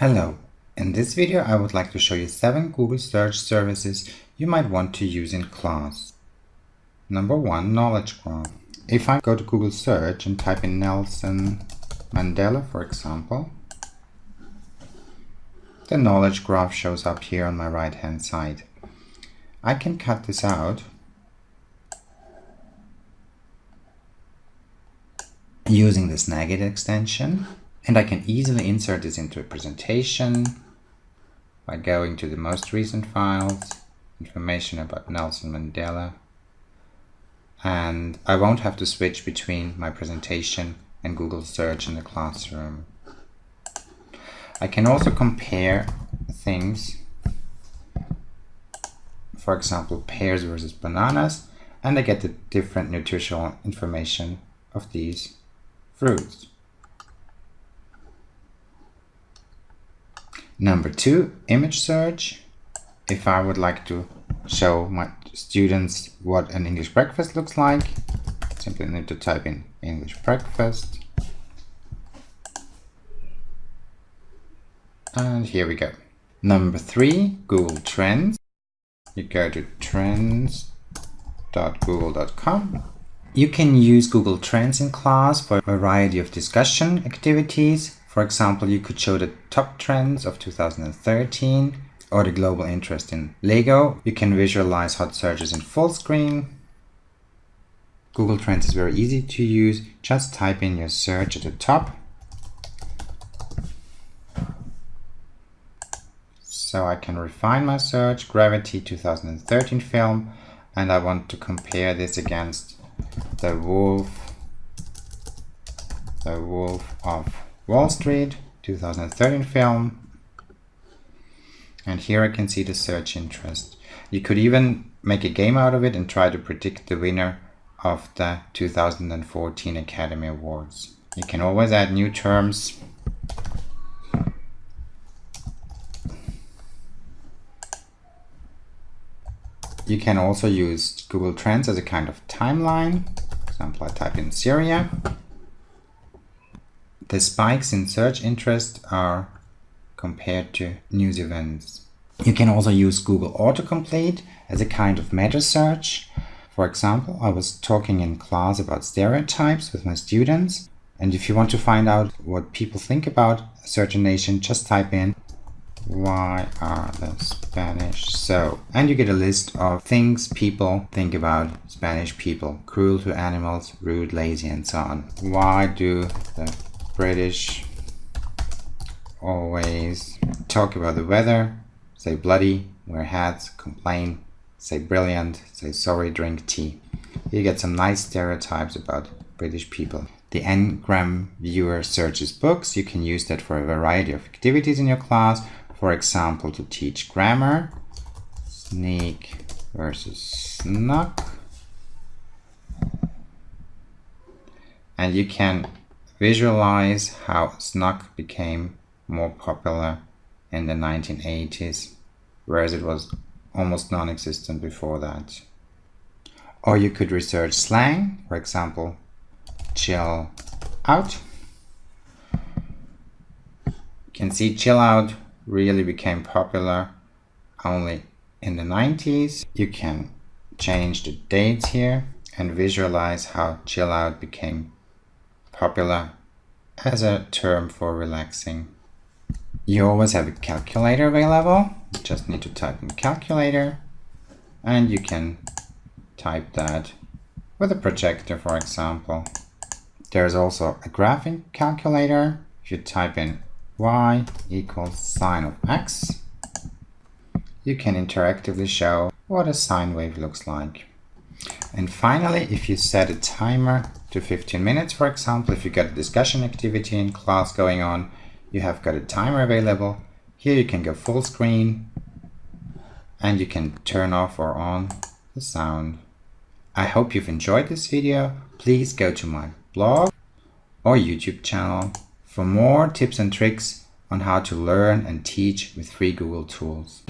Hello, in this video I would like to show you 7 Google search services you might want to use in class. Number 1 Knowledge Graph. If I go to Google search and type in Nelson Mandela for example, the knowledge graph shows up here on my right hand side. I can cut this out using the Snagit extension and I can easily insert this into a presentation by going to the most recent files, information about Nelson Mandela, and I won't have to switch between my presentation and Google search in the classroom. I can also compare things, for example pears versus bananas, and I get the different nutritional information of these fruits. Number two, image search. If I would like to show my students what an English breakfast looks like, simply need to type in English breakfast. And here we go. Number three, Google Trends. You go to trends.google.com. You can use Google Trends in class for a variety of discussion activities for example, you could show the top trends of 2013 or the global interest in Lego. You can visualize hot searches in full screen. Google Trends is very easy to use. Just type in your search at the top. So I can refine my search, Gravity 2013 film, and I want to compare this against the Wolf, the Wolf of Wall Street 2013 film and here I can see the search interest. You could even make a game out of it and try to predict the winner of the 2014 Academy Awards. You can always add new terms. You can also use Google Trends as a kind of timeline. For example, I type in Syria the spikes in search interest are compared to news events. You can also use Google Autocomplete as a kind of meta search. For example, I was talking in class about stereotypes with my students. And if you want to find out what people think about a certain nation, just type in why are the Spanish so? And you get a list of things people think about Spanish people. Cruel to animals, rude, lazy, and so on. Why do the British always talk about the weather, say bloody, wear hats, complain, say brilliant, say sorry, drink tea. You get some nice stereotypes about British people. The Ngram viewer searches books. You can use that for a variety of activities in your class. For example, to teach grammar, sneak versus snuck. And you can Visualize how Snuck became more popular in the 1980s, whereas it was almost non-existent before that. Or you could research slang, for example, chill out. You can see chill out really became popular only in the 90s. You can change the dates here and visualize how chill out became popular as a term for relaxing. You always have a calculator available. You just need to type in calculator and you can type that with a projector, for example. There's also a graphing calculator. If you type in y equals sine of x, you can interactively show what a sine wave looks like. And finally, if you set a timer to 15 minutes, for example, if you've got a discussion activity in class going on, you have got a timer available. Here you can go full screen and you can turn off or on the sound. I hope you've enjoyed this video. Please go to my blog or YouTube channel for more tips and tricks on how to learn and teach with free Google tools.